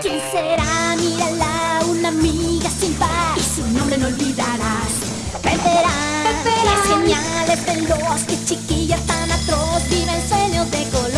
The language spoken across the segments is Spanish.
¿Quién será? Mírala, una amiga sin par. Y su nombre no olvidarás. Peperán, Peperán. Es genial, es veloz Que chiquilla tan atroz. Viven sueños de color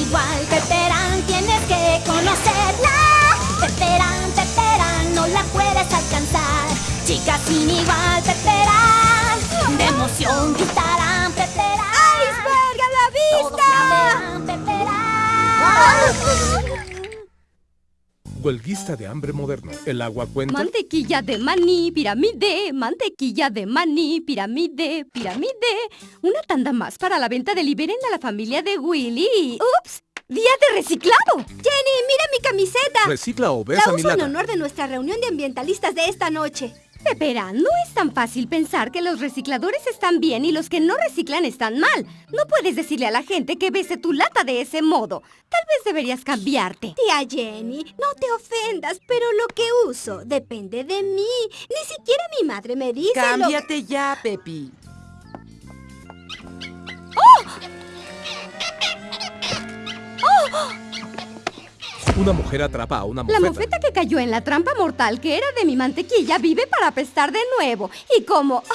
igual Peperán, tienes que conocerla. Peperán, Peperán, no la puedes alcanzar. Chica sin igual, Peperán De emoción gritarán, Peperán ¡Iceberg a la Todos la vista! verán, Peperán Huelguista de hambre moderno. ¿El agua cuenta? Mantequilla de maní, pirámide, mantequilla de maní, pirámide, pirámide. Una tanda más para la venta de Liberen a la familia de Willy. ¡Ups! ¡Día de reciclado! Jenny, mira mi camiseta. Recicla o ves La a mi uso en honor de nuestra reunión de ambientalistas de esta noche. Pepera, no es tan fácil pensar que los recicladores están bien y los que no reciclan están mal. No puedes decirle a la gente que bese tu lata de ese modo. Tal vez deberías cambiarte. Tía Jenny, no te ofendas, pero lo que uso depende de mí. Ni siquiera mi madre me dice lo- Cámbiate ya, Pepi. Una mujer atrapa a una La mofeta. mofeta que cayó en la trampa mortal que era de mi mantequilla vive para apestar de nuevo. Y como...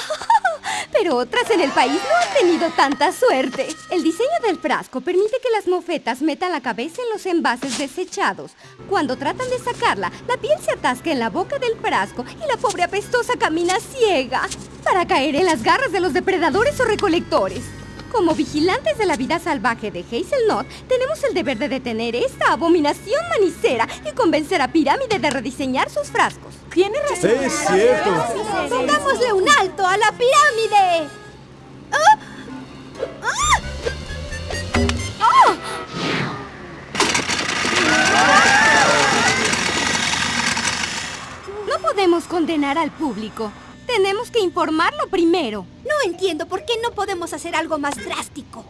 Pero otras en el país no han tenido tanta suerte. El diseño del frasco permite que las mofetas metan la cabeza en los envases desechados. Cuando tratan de sacarla, la piel se atasca en la boca del frasco y la pobre apestosa camina ciega para caer en las garras de los depredadores o recolectores. Como vigilantes de la vida salvaje de Hazelnut, tenemos el deber de detener esta abominación manicera y convencer a Pirámide de rediseñar sus frascos. Tiene razón. Sí, es cierto. ¡Pongámosle un alto a la pirámide! ¡Ah! ¡Ah! No podemos condenar al público. Tenemos que informarlo primero. No entiendo por qué no podemos hacer algo más drástico.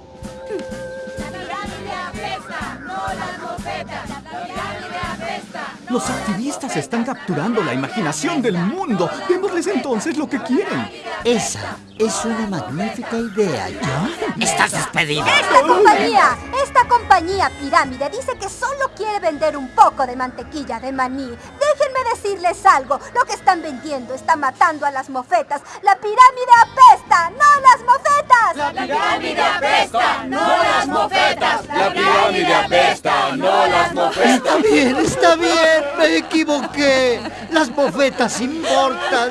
Los activistas están capturando la imaginación del mundo. Démosles entonces lo que quieren. Esa es una magnífica idea, John. Estás despedido. Esta compañía, esta compañía pirámide dice que solo quiere vender un poco de mantequilla de maní. Déjenme decirles algo. Lo que están vendiendo está matando a las mofetas. La pirámide apesta, no las mofetas. La pirámide apesta, no las mofetas. La pirámide apesta, no las mofetas. Está bien, está bien. Me equivoqué. Las bofetas importan.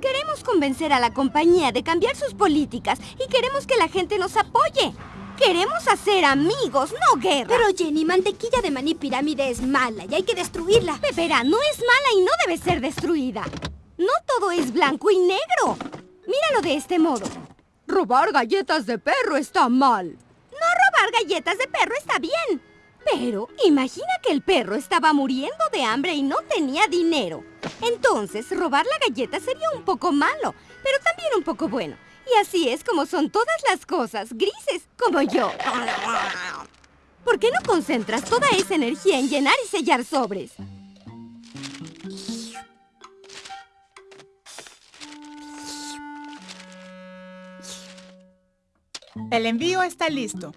Queremos convencer a la compañía de cambiar sus políticas y queremos que la gente nos apoye. Queremos hacer amigos, no guerra. Pero Jenny, mantequilla de maní pirámide es mala y hay que destruirla. Pepera no es mala y no debe ser destruida. No todo es blanco y negro. Míralo de este modo. Robar galletas de perro está mal. No robar galletas de perro está bien. Pero imagina que el perro estaba muriendo de hambre y no tenía dinero. Entonces, robar la galleta sería un poco malo, pero también un poco bueno. Y así es como son todas las cosas, grises, como yo. ¿Por qué no concentras toda esa energía en llenar y sellar sobres? El envío está listo.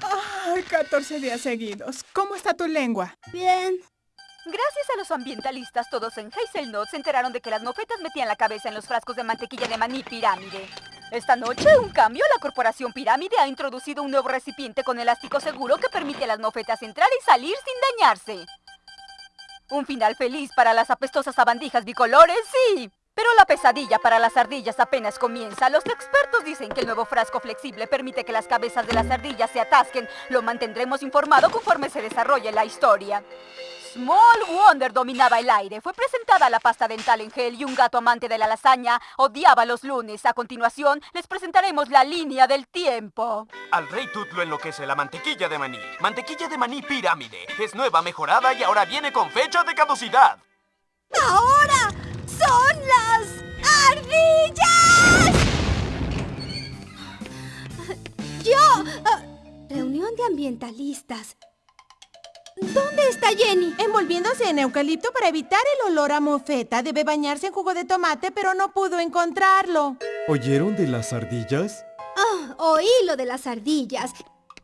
Ay, 14 días seguidos. ¿Cómo está tu lengua? Bien. Gracias a los ambientalistas, todos en Hazelnut se enteraron de que las mofetas metían la cabeza en los frascos de mantequilla de maní pirámide. Esta noche, un cambio, la corporación Pirámide ha introducido un nuevo recipiente con elástico seguro que permite a las mofetas entrar y salir sin dañarse. Un final feliz para las apestosas sabandijas bicolores y... Pero la pesadilla para las ardillas apenas comienza. Los expertos dicen que el nuevo frasco flexible permite que las cabezas de las ardillas se atasquen. Lo mantendremos informado conforme se desarrolle la historia. Small Wonder dominaba el aire. Fue presentada la pasta dental en gel y un gato amante de la lasaña odiaba los lunes. A continuación, les presentaremos la línea del tiempo. Al rey Tut lo enloquece la mantequilla de maní. Mantequilla de maní pirámide. Es nueva, mejorada y ahora viene con fecha de caducidad. ¡Ahora ardillas! Yo... ah, reunión de ambientalistas. ¿Dónde está Jenny? Envolviéndose en eucalipto para evitar el olor a mofeta. Debe bañarse en jugo de tomate, pero no pudo encontrarlo. ¿Oyeron de las ardillas? Ah, oí lo de las ardillas.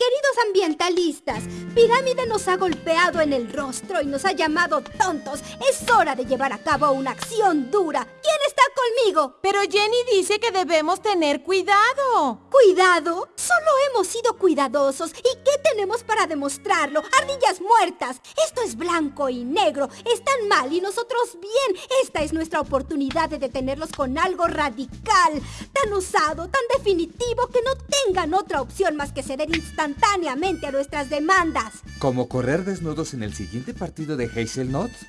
Queridos ambientalistas, Pirámide nos ha golpeado en el rostro y nos ha llamado tontos. Es hora de llevar a cabo una acción dura. ¿Quién está conmigo? Pero Jenny dice que debemos tener cuidado. ¿Cuidado? Solo hemos sido cuidadosos. ¿Y qué tenemos para demostrarlo? Ardillas muertas. Esto es blanco y negro. Están mal y nosotros bien. Esta es nuestra oportunidad de detenerlos con algo radical, tan usado, tan definitivo que no tengan otra opción más que ceder instantáneamente a nuestras demandas. ¿Como correr desnudos en el siguiente partido de Hazelnuts?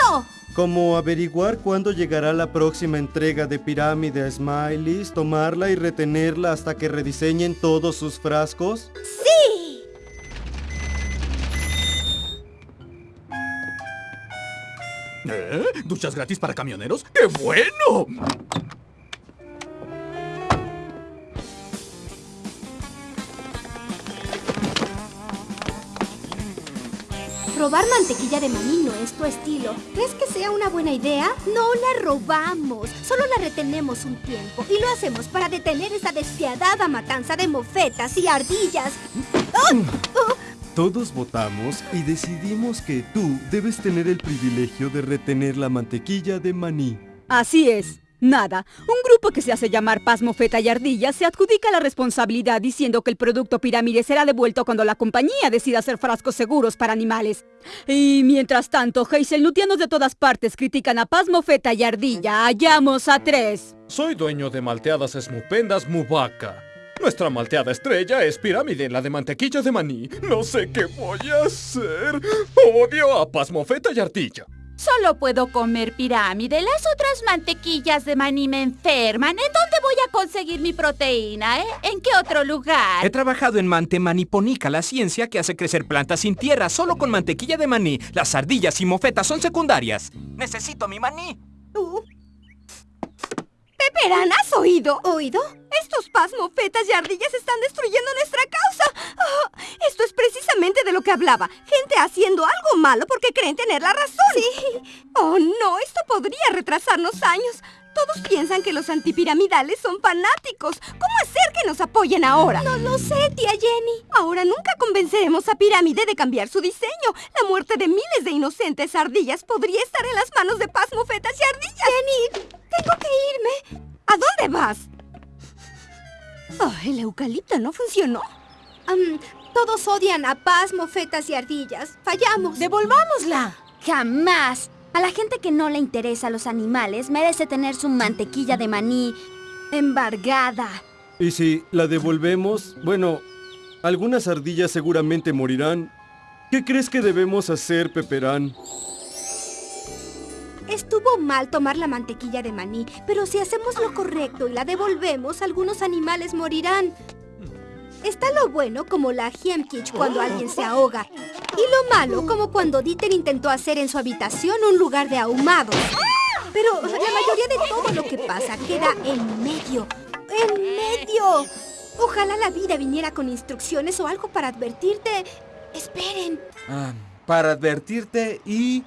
¡No! Como averiguar cuándo llegará la próxima entrega de Pirámide a Smileys, tomarla y retenerla hasta que rediseñen todos sus frascos. ¡Sí! ¿Eh? ¿Duchas gratis para camioneros? ¡Qué bueno! Robar mantequilla de maní no es tu estilo. ¿Crees que sea una buena idea? No la robamos, solo la retenemos un tiempo y lo hacemos para detener esa despiadada matanza de mofetas y ardillas. ¡Oh! Todos votamos y decidimos que tú debes tener el privilegio de retener la mantequilla de maní. Así es. Nada. Un grupo que se hace llamar Paz Mofeta y Ardilla se adjudica la responsabilidad diciendo que el producto pirámide será devuelto cuando la compañía decida hacer frascos seguros para animales. Y mientras tanto, hazelnutianos de todas partes critican a Paz Mofeta y Ardilla. Hallamos a tres. Soy dueño de malteadas esmupendas Mubaca. Nuestra malteada estrella es pirámide, la de mantequilla de maní. No sé qué voy a hacer. Odio a Paz Mofeta y Ardilla. Solo puedo comer pirámide. Las otras mantequillas de maní me enferman. ¿En dónde voy a conseguir mi proteína, eh? ¿En qué otro lugar? He trabajado en Mante Maniponica, la ciencia que hace crecer plantas sin tierra solo con mantequilla de maní. Las ardillas y mofetas son secundarias. Necesito mi maní. Peperán, ¿has oído? ¿Oído? Estos pasmofetas y ardillas están destruyendo nuestra causa. Ah, esto es precisamente de lo que hablaba. Gente haciendo algo malo porque creen tener la razón. Sí. Oh, no, esto podría retrasarnos años. Todos piensan que los antipiramidales son fanáticos. ¿Cómo hacer que nos apoyen ahora? No lo sé, tía Jenny. Ahora nunca convenceremos a Pirámide de cambiar su diseño. La muerte de miles de inocentes ardillas podría estar en las manos de pasmofetas y ardillas. Jenny, tengo que irme. ¿A dónde vas? Oh, el eucalipto no funcionó. Um, todos odian a Paz, mofetas y ardillas. Fallamos. ¡Devolvámosla! Jamás. A la gente que no le interesa a los animales merece tener su mantequilla de maní embargada. Y si la devolvemos, bueno, algunas ardillas seguramente morirán. ¿Qué crees que debemos hacer, Peperán? Estuvo mal tomar la mantequilla de maní, pero si hacemos lo correcto y la devolvemos, algunos animales morirán. Está lo bueno como la Hiemkich cuando alguien se ahoga. Y lo malo como cuando Dieter intentó hacer en su habitación un lugar de ahumados. Pero la mayoría de todo lo que pasa queda en medio. ¡En medio! Ojalá la vida viniera con instrucciones o algo para advertirte. Esperen. Ah, para advertirte y...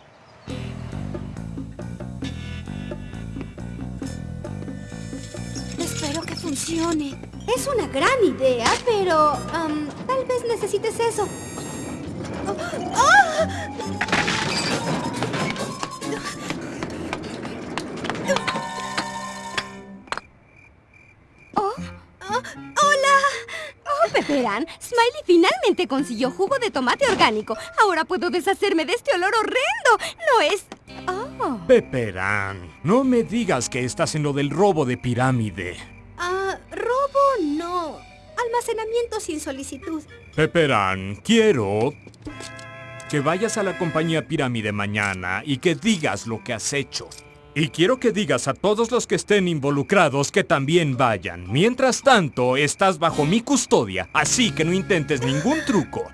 Espero que funcione. Es una gran idea, pero um, tal vez necesites eso. ¡Oh! Oh, ¡Ah! ¡Hola! oh, Peperán, Smiley finalmente consiguió jugo de tomate orgánico. Ahora puedo deshacerme de este olor horrendo. No es... Oh, no me digas que estás en lo del robo de pirámide. Almacenamiento sin solicitud. Peperán, quiero que vayas a la compañía Pirámide mañana y que digas lo que has hecho. Y quiero que digas a todos los que estén involucrados que también vayan. Mientras tanto, estás bajo mi custodia, así que no intentes ningún truco.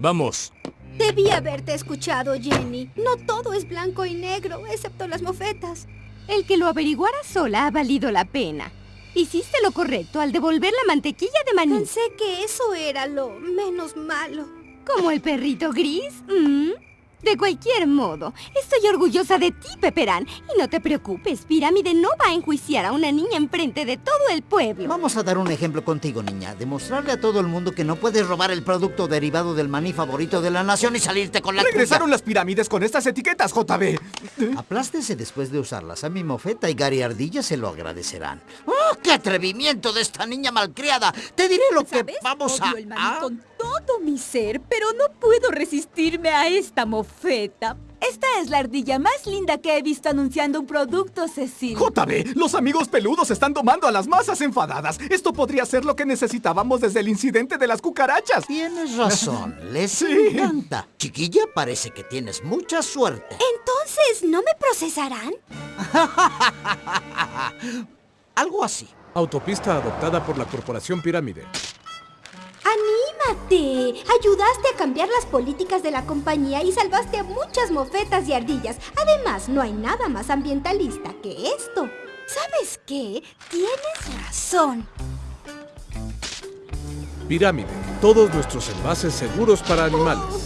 Vamos. Debí haberte escuchado, Jenny. No todo es blanco y negro, excepto las mofetas. El que lo averiguara sola ha valido la pena. Hiciste lo correcto al devolver la mantequilla de maní. Pensé que eso era lo menos malo. ¿Como el perrito gris? ¿Mm? De cualquier modo, estoy orgullosa de ti, Peperán. Y no te preocupes, Pirámide no va a enjuiciar a una niña enfrente de todo el pueblo. Vamos a dar un ejemplo contigo, niña. Demostrarle a todo el mundo que no puedes robar el producto derivado del maní favorito de la nación y salirte con la Regresaron las pirámides con estas etiquetas, JB. Aplástese después de usarlas a mi mofeta y Gary Ardilla se lo agradecerán. ¡Oh, qué atrevimiento de esta niña malcriada! Te diré lo que vamos a... Odio el maní con todo mi ser, pero no puedo resistirme a esta mofeta. Esta es la ardilla más linda que he visto anunciando un producto, Cecil. JB, los amigos peludos están tomando a las masas enfadadas. Esto podría ser lo que necesitábamos desde el incidente de las cucarachas. Tienes razón, les encanta. Chiquilla, parece que tienes mucha suerte. Entonces, ¿no me procesarán? Algo así. Autopista adoptada por la Corporación Pirámide. ¡Anímate! Ayudaste a cambiar las políticas de la compañía y salvaste a muchas mofetas y ardillas. Además, no hay nada más ambientalista que esto. ¿Sabes qué? Tienes razón. Pirámide. Todos nuestros envases seguros para animales.